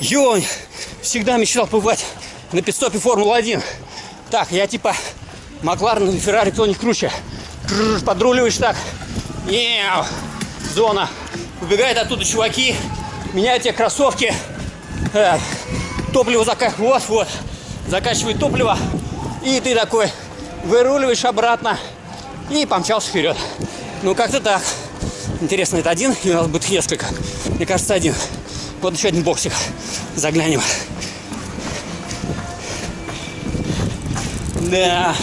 Ё, всегда мечтал побывать на пидстопе Формулы-1. Так, я типа Макларен или Феррари, кто не круче. Кррр, Подруливаешь так. Еу. Зона. Убегают оттуда чуваки, меняют тебе кроссовки. Э, топливо закачивают. Вот, вот. Закачивает топливо. И ты такой выруливаешь обратно. И помчался вперед. Ну, как-то так. Интересно, это один или у нас будет несколько? Мне кажется, один. Вот еще один боксик. Заглянем. Да.